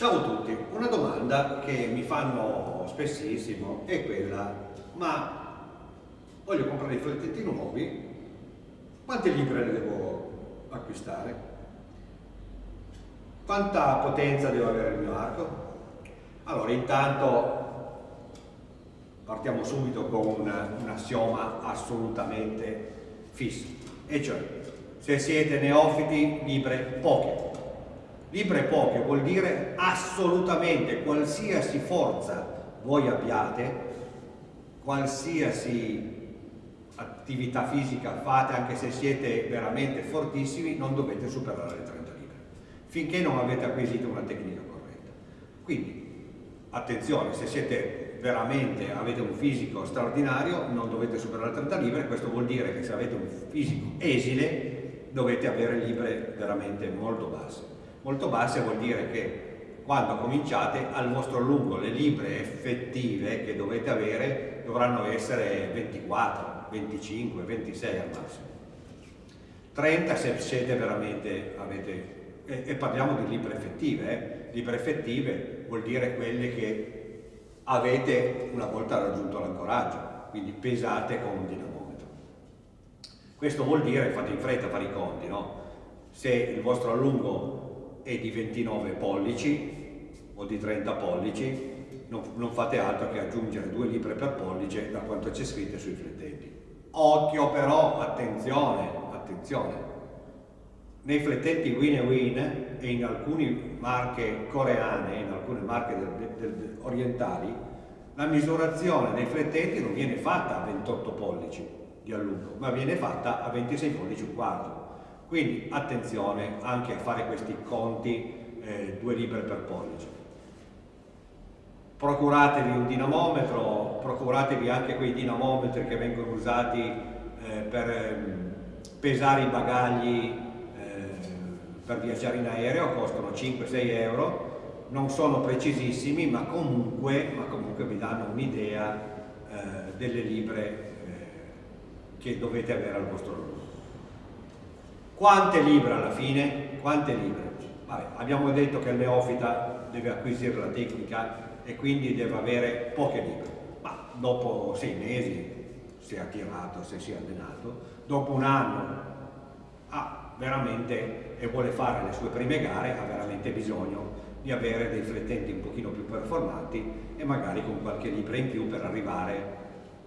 Ciao a tutti, una domanda che mi fanno spessissimo è quella, ma voglio comprare i flettetti nuovi, quante libre devo acquistare? Quanta potenza deve avere il mio arco? Allora, intanto partiamo subito con un, un assioma assolutamente fisso, e cioè se siete neofiti, libre poche Libre poche vuol dire assolutamente qualsiasi forza voi abbiate, qualsiasi attività fisica fate, anche se siete veramente fortissimi, non dovete superare le 30 libre, finché non avete acquisito una tecnica corretta. Quindi, attenzione, se siete veramente, avete un fisico straordinario, non dovete superare le 30 libre, questo vuol dire che se avete un fisico esile, dovete avere libre veramente molto basse. Molto basse vuol dire che quando cominciate al vostro lungo le libre effettive che dovete avere dovranno essere 24, 25, 26 al massimo. 30 se siete veramente, avete, e, e parliamo di libre effettive, eh? libre effettive vuol dire quelle che avete una volta raggiunto l'ancoraggio, quindi pesate con un dinamometro. Questo vuol dire, fate in fretta fare i conti, no? se il vostro allungo è di 29 pollici o di 30 pollici, non, non fate altro che aggiungere due libre per pollice da quanto c'è scritto sui flettenti. Occhio però, attenzione, attenzione, nei flettenti Win e Win e in alcune marche coreane, in alcune marche del, del, del, orientali, la misurazione dei flettenti non viene fatta a 28 pollici di allungo, ma viene fatta a 26 pollici un quarto. Quindi attenzione anche a fare questi conti eh, due libre per pollice. Procuratevi un dinamometro, procuratevi anche quei dinamometri che vengono usati eh, per eh, pesare i bagagli eh, per viaggiare in aereo, costano 5-6 euro, non sono precisissimi ma comunque, ma comunque vi danno un'idea eh, delle libre eh, che dovete avere al vostro lungo. Quante libbre alla fine? Quante libbre? Vabbè, abbiamo detto che il neofita deve acquisire la tecnica e quindi deve avere poche libbre, ma dopo sei mesi, se è attirato, se si è allenato, dopo un anno ha veramente e vuole fare le sue prime gare, ha veramente bisogno di avere dei flettenti un pochino più performanti e magari con qualche libra in più per arrivare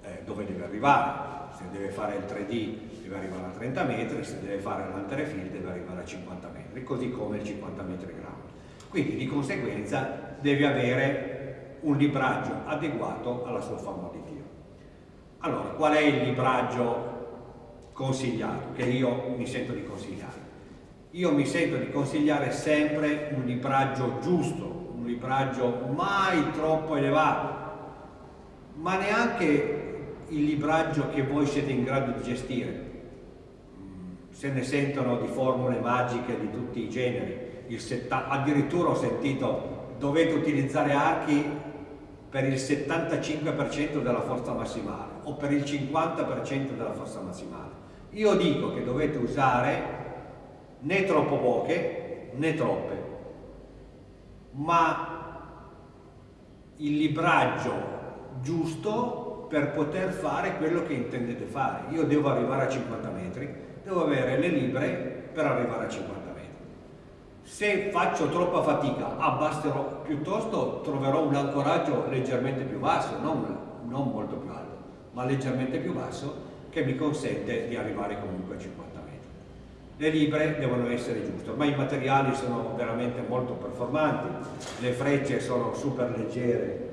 eh, dove deve arrivare se deve fare il 3D deve arrivare a 30 metri, se deve fare l'anterefill deve arrivare a 50 metri, così come il 50 metri ground. Quindi di conseguenza deve avere un libraggio adeguato alla sua forma di tiro. Allora, qual è il libraggio consigliato, che io mi sento di consigliare? Io mi sento di consigliare sempre un libraggio giusto, un libraggio mai troppo elevato, ma neanche il libraggio che voi siete in grado di gestire. Se ne sentono di formule magiche di tutti i generi, addirittura ho sentito dovete utilizzare archi per il 75% della forza massimale o per il 50% della forza massimale. Io dico che dovete usare né troppo poche né troppe, ma il libraggio giusto per poter fare quello che intendete fare. Io devo arrivare a 50 metri, devo avere le libre per arrivare a 50 metri. Se faccio troppa fatica, abbasserò, piuttosto troverò un ancoraggio leggermente più basso, non, non molto più alto, ma leggermente più basso, che mi consente di arrivare comunque a 50 metri. Le libre devono essere giuste, ormai i materiali sono veramente molto performanti, le frecce sono super leggere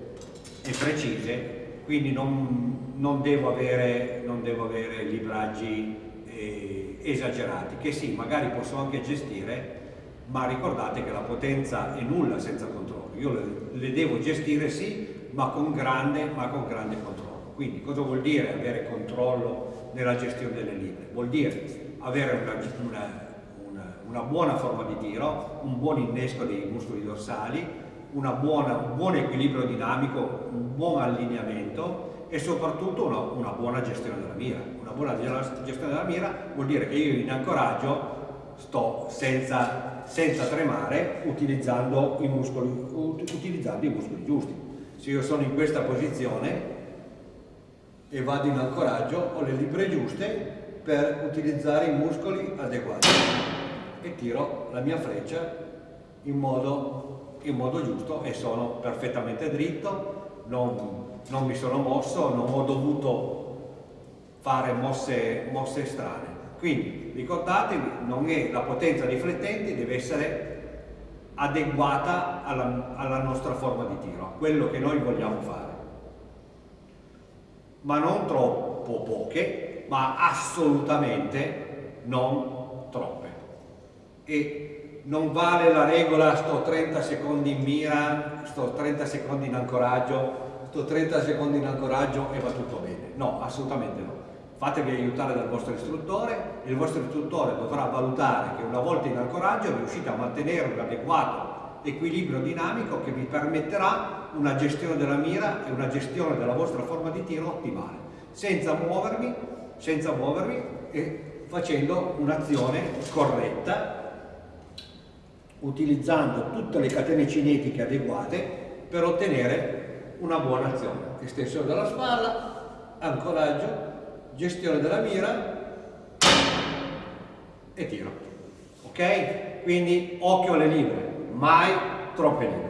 e precise, quindi non, non, devo, avere, non devo, avere, libraggi eh, esagerati, che sì, magari posso anche gestire, ma ricordate che la potenza è nulla senza controllo. Io le, le devo gestire sì, ma con, grande, ma con grande controllo. Quindi cosa vuol dire avere controllo nella gestione delle libre? Vuol dire avere una, una, una, una buona forma di tiro, un buon innesco dei muscoli dorsali, buona, un buon equilibrio dinamico, un buon allineamento e soprattutto una, una, buona gestione della mira. Una buona gestione della mira vuol dire che io in ancoraggio sto senza, senza tremare utilizzando i muscoli, utilizzando i muscoli giusti. Se io sono in questa posizione e vado in ancoraggio ho le libre giuste per utilizzare i muscoli adeguati e tiro la mia freccia in modo, in modo giusto e sono perfettamente dritto, non, non, mi sono mosso, non ho dovuto fare mosse, mosse strane. Quindi ricordatevi, la potenza riflettente deve essere adeguata alla, alla nostra forma di tiro, a quello che noi vogliamo fare ma non troppo poche, ma assolutamente non troppe. E non vale la regola sto 30 secondi in mira, sto 30 secondi in ancoraggio, sto 30 secondi in ancoraggio e va tutto bene. No, assolutamente no. Fatevi aiutare dal vostro istruttore e il vostro istruttore dovrà valutare che una volta in ancoraggio riuscite a mantenere un adeguato equilibrio dinamico che vi permetterà una gestione della mira e una gestione della vostra forma di tiro ottimale, senza muovervi, senza muovervi e facendo un'azione corretta, utilizzando tutte le catene cinetiche adeguate per ottenere una buona azione. Estensione della spalla, ancoraggio, gestione della mira e tiro. Ok? Quindi occhio alle libere mai troppe linee.